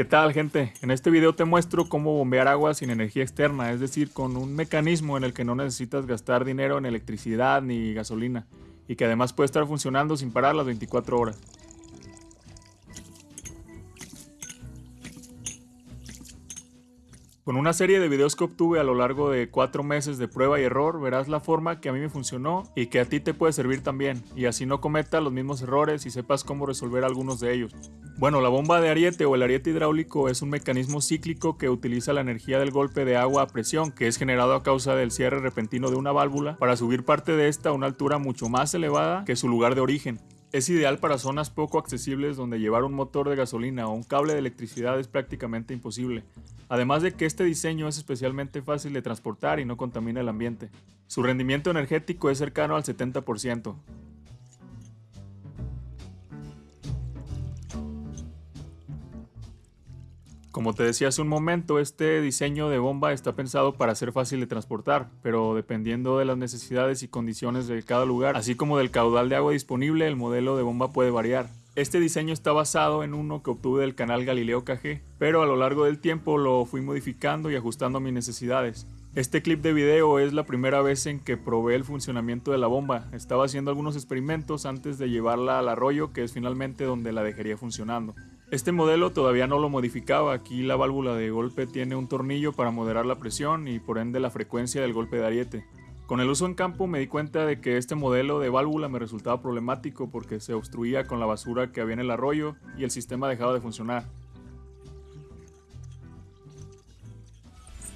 ¿Qué tal gente? En este video te muestro cómo bombear agua sin energía externa, es decir, con un mecanismo en el que no necesitas gastar dinero en electricidad ni gasolina y que además puede estar funcionando sin parar las 24 horas. Con una serie de videos que obtuve a lo largo de 4 meses de prueba y error, verás la forma que a mí me funcionó y que a ti te puede servir también, y así no cometas los mismos errores y sepas cómo resolver algunos de ellos. Bueno, la bomba de ariete o el ariete hidráulico es un mecanismo cíclico que utiliza la energía del golpe de agua a presión que es generado a causa del cierre repentino de una válvula para subir parte de esta a una altura mucho más elevada que su lugar de origen. Es ideal para zonas poco accesibles donde llevar un motor de gasolina o un cable de electricidad es prácticamente imposible, además de que este diseño es especialmente fácil de transportar y no contamina el ambiente. Su rendimiento energético es cercano al 70%. Como te decía hace un momento, este diseño de bomba está pensado para ser fácil de transportar, pero dependiendo de las necesidades y condiciones de cada lugar, así como del caudal de agua disponible, el modelo de bomba puede variar. Este diseño está basado en uno que obtuve del canal Galileo KG, pero a lo largo del tiempo lo fui modificando y ajustando a mis necesidades. Este clip de video es la primera vez en que probé el funcionamiento de la bomba. Estaba haciendo algunos experimentos antes de llevarla al arroyo, que es finalmente donde la dejaría funcionando. Este modelo todavía no lo modificaba, aquí la válvula de golpe tiene un tornillo para moderar la presión y por ende la frecuencia del golpe de ariete. Con el uso en campo me di cuenta de que este modelo de válvula me resultaba problemático porque se obstruía con la basura que había en el arroyo y el sistema dejaba de funcionar.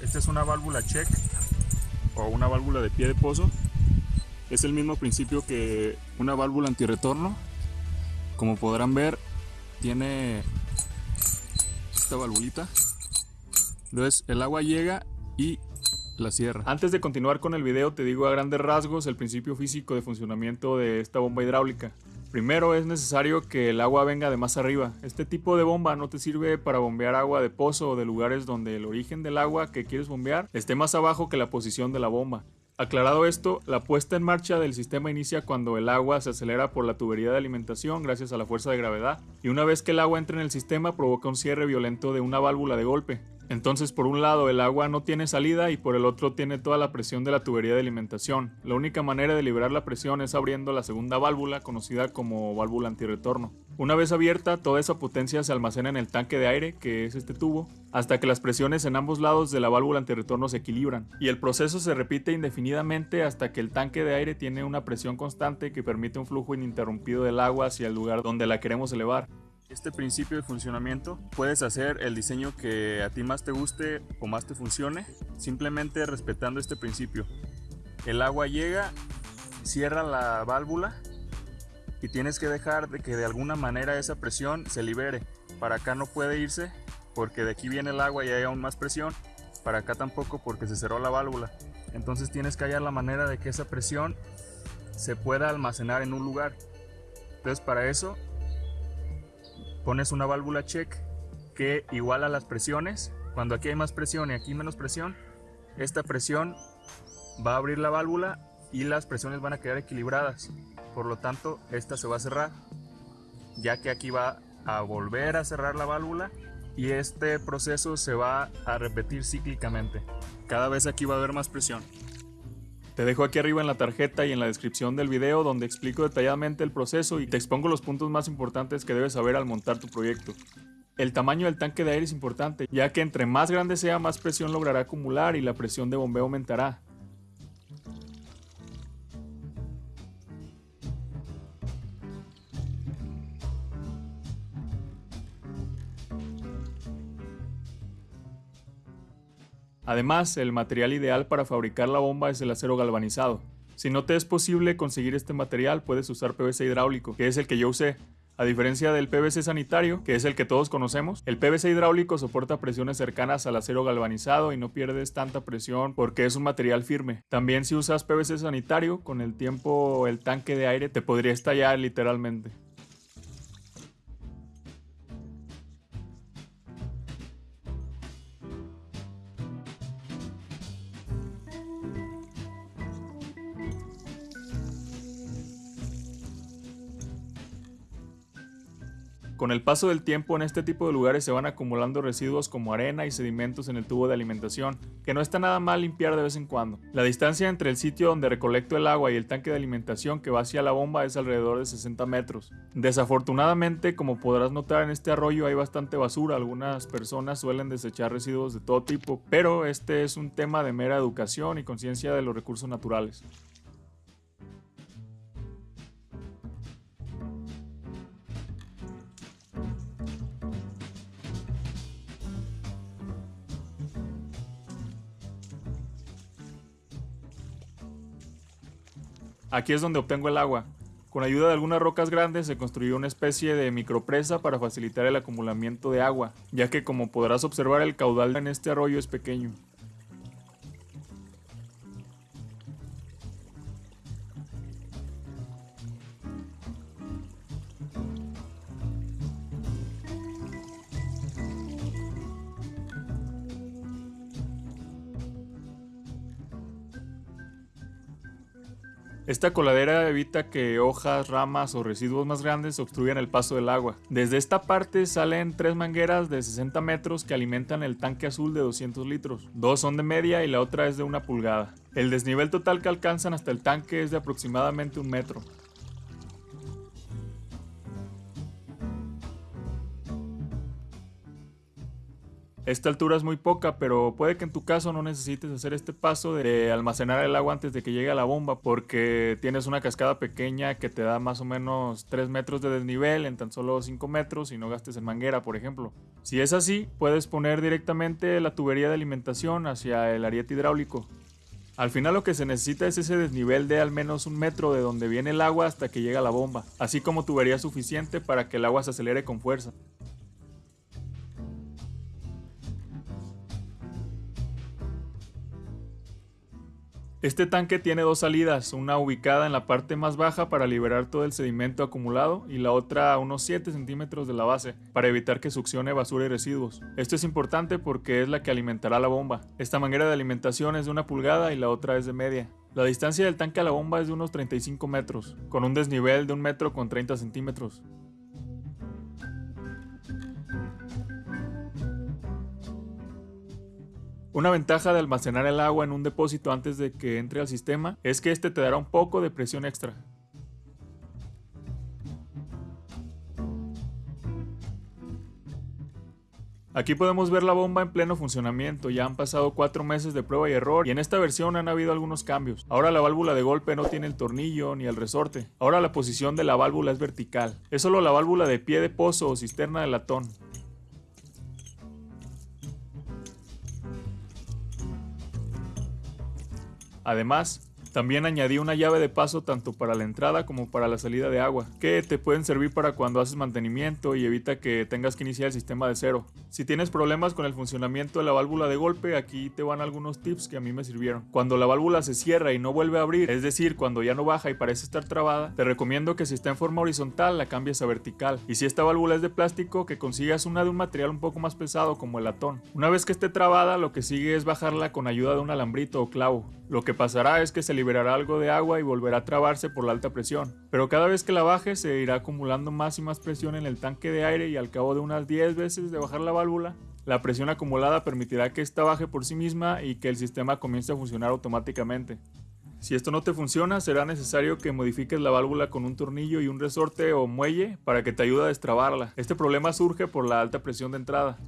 Esta es una válvula check o una válvula de pie de pozo. Es el mismo principio que una válvula antirretorno. Como podrán ver, tiene esta valvulita. Entonces el agua llega y la cierra. Antes de continuar con el video te digo a grandes rasgos el principio físico de funcionamiento de esta bomba hidráulica. Primero es necesario que el agua venga de más arriba. Este tipo de bomba no te sirve para bombear agua de pozo o de lugares donde el origen del agua que quieres bombear esté más abajo que la posición de la bomba. Aclarado esto, la puesta en marcha del sistema inicia cuando el agua se acelera por la tubería de alimentación gracias a la fuerza de gravedad, y una vez que el agua entra en el sistema provoca un cierre violento de una válvula de golpe. Entonces por un lado el agua no tiene salida y por el otro tiene toda la presión de la tubería de alimentación. La única manera de liberar la presión es abriendo la segunda válvula conocida como válvula antirretorno. Una vez abierta, toda esa potencia se almacena en el tanque de aire, que es este tubo, hasta que las presiones en ambos lados de la válvula antirretorno se equilibran. Y el proceso se repite indefinidamente hasta que el tanque de aire tiene una presión constante que permite un flujo ininterrumpido del agua hacia el lugar donde la queremos elevar. Este principio de funcionamiento puedes hacer el diseño que a ti más te guste o más te funcione, simplemente respetando este principio. El agua llega, cierra la válvula y tienes que dejar de que de alguna manera esa presión se libere. Para acá no puede irse porque de aquí viene el agua y hay aún más presión. Para acá tampoco porque se cerró la válvula. Entonces tienes que hallar la manera de que esa presión se pueda almacenar en un lugar. Entonces para eso pones una válvula check que iguala las presiones. Cuando aquí hay más presión y aquí menos presión, esta presión va a abrir la válvula y las presiones van a quedar equilibradas. Por lo tanto esta se va a cerrar ya que aquí va a volver a cerrar la válvula y este proceso se va a repetir cíclicamente. Cada vez aquí va a haber más presión te dejo aquí arriba en la tarjeta y en la descripción del video donde explico detalladamente el proceso y te expongo los puntos más importantes que debes saber al montar tu proyecto. El tamaño del tanque de aire es importante, ya que entre más grande sea más presión logrará acumular y la presión de bombeo aumentará. Además, el material ideal para fabricar la bomba es el acero galvanizado. Si no te es posible conseguir este material, puedes usar PVC hidráulico, que es el que yo usé. A diferencia del PVC sanitario, que es el que todos conocemos, el PVC hidráulico soporta presiones cercanas al acero galvanizado y no pierdes tanta presión porque es un material firme. También si usas PVC sanitario, con el tiempo el tanque de aire te podría estallar literalmente. Con el paso del tiempo en este tipo de lugares se van acumulando residuos como arena y sedimentos en el tubo de alimentación, que no está nada mal limpiar de vez en cuando. La distancia entre el sitio donde recolecto el agua y el tanque de alimentación que va hacia la bomba es alrededor de 60 metros. Desafortunadamente, como podrás notar en este arroyo hay bastante basura, algunas personas suelen desechar residuos de todo tipo, pero este es un tema de mera educación y conciencia de los recursos naturales. Aquí es donde obtengo el agua. Con ayuda de algunas rocas grandes se construyó una especie de micropresa para facilitar el acumulamiento de agua, ya que como podrás observar el caudal en este arroyo es pequeño. Esta coladera evita que hojas, ramas o residuos más grandes obstruyan el paso del agua. Desde esta parte salen tres mangueras de 60 metros que alimentan el tanque azul de 200 litros. Dos son de media y la otra es de una pulgada. El desnivel total que alcanzan hasta el tanque es de aproximadamente un metro. Esta altura es muy poca, pero puede que en tu caso no necesites hacer este paso de almacenar el agua antes de que llegue a la bomba, porque tienes una cascada pequeña que te da más o menos 3 metros de desnivel en tan solo 5 metros y no gastes en manguera, por ejemplo. Si es así, puedes poner directamente la tubería de alimentación hacia el ariete hidráulico. Al final lo que se necesita es ese desnivel de al menos un metro de donde viene el agua hasta que llega la bomba, así como tubería suficiente para que el agua se acelere con fuerza. Este tanque tiene dos salidas, una ubicada en la parte más baja para liberar todo el sedimento acumulado y la otra a unos 7 centímetros de la base para evitar que succione basura y residuos. Esto es importante porque es la que alimentará la bomba. Esta manguera de alimentación es de una pulgada y la otra es de media. La distancia del tanque a la bomba es de unos 35 metros, con un desnivel de un metro con 30 centímetros. Una ventaja de almacenar el agua en un depósito antes de que entre al sistema es que este te dará un poco de presión extra. Aquí podemos ver la bomba en pleno funcionamiento, ya han pasado 4 meses de prueba y error y en esta versión han habido algunos cambios. Ahora la válvula de golpe no tiene el tornillo ni el resorte, ahora la posición de la válvula es vertical, es solo la válvula de pie de pozo o cisterna de latón. Además, también añadí una llave de paso tanto para la entrada como para la salida de agua, que te pueden servir para cuando haces mantenimiento y evita que tengas que iniciar el sistema de cero. Si tienes problemas con el funcionamiento de la válvula de golpe, aquí te van algunos tips que a mí me sirvieron. Cuando la válvula se cierra y no vuelve a abrir, es decir, cuando ya no baja y parece estar trabada, te recomiendo que si está en forma horizontal la cambies a vertical. Y si esta válvula es de plástico, que consigas una de un material un poco más pesado como el latón. Una vez que esté trabada, lo que sigue es bajarla con ayuda de un alambrito o clavo. Lo que pasará es que se liberará algo de agua y volverá a trabarse por la alta presión. Pero cada vez que la baje se irá acumulando más y más presión en el tanque de aire y al cabo de unas 10 veces de bajar la válvula, la presión acumulada permitirá que ésta baje por sí misma y que el sistema comience a funcionar automáticamente. Si esto no te funciona, será necesario que modifiques la válvula con un tornillo y un resorte o muelle para que te ayude a destrabarla. Este problema surge por la alta presión de entrada.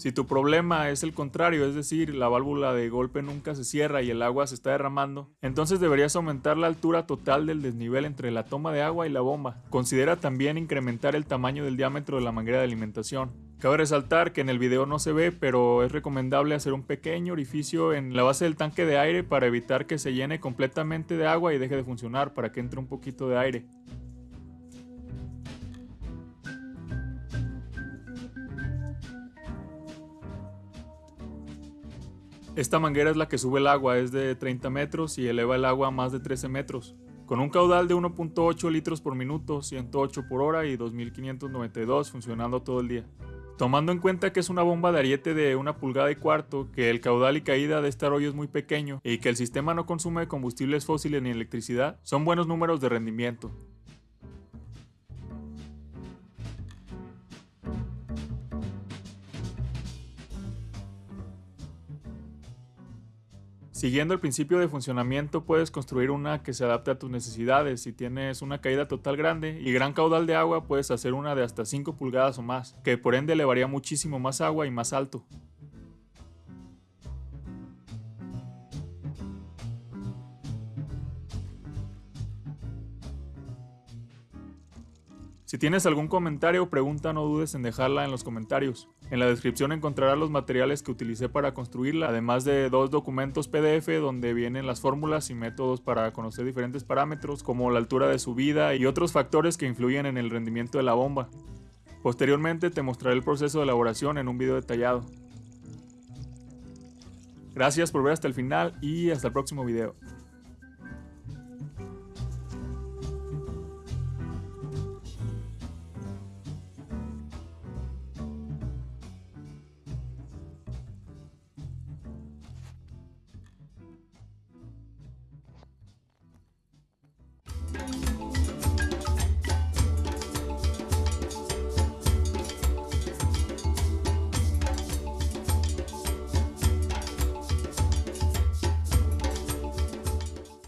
Si tu problema es el contrario, es decir, la válvula de golpe nunca se cierra y el agua se está derramando, entonces deberías aumentar la altura total del desnivel entre la toma de agua y la bomba. Considera también incrementar el tamaño del diámetro de la manguera de alimentación. Cabe resaltar que en el video no se ve, pero es recomendable hacer un pequeño orificio en la base del tanque de aire para evitar que se llene completamente de agua y deje de funcionar para que entre un poquito de aire. Esta manguera es la que sube el agua, es de 30 metros y eleva el agua a más de 13 metros. Con un caudal de 1.8 litros por minuto, 108 por hora y 2592 funcionando todo el día. Tomando en cuenta que es una bomba de ariete de una pulgada y cuarto, que el caudal y caída de este arroyo es muy pequeño y que el sistema no consume combustibles fósiles ni electricidad, son buenos números de rendimiento. Siguiendo el principio de funcionamiento puedes construir una que se adapte a tus necesidades. Si tienes una caída total grande y gran caudal de agua, puedes hacer una de hasta 5 pulgadas o más, que por ende elevaría muchísimo más agua y más alto. Si tienes algún comentario o pregunta no dudes en dejarla en los comentarios. En la descripción encontrarás los materiales que utilicé para construirla, además de dos documentos PDF donde vienen las fórmulas y métodos para conocer diferentes parámetros como la altura de subida y otros factores que influyen en el rendimiento de la bomba. Posteriormente te mostraré el proceso de elaboración en un video detallado. Gracias por ver hasta el final y hasta el próximo video.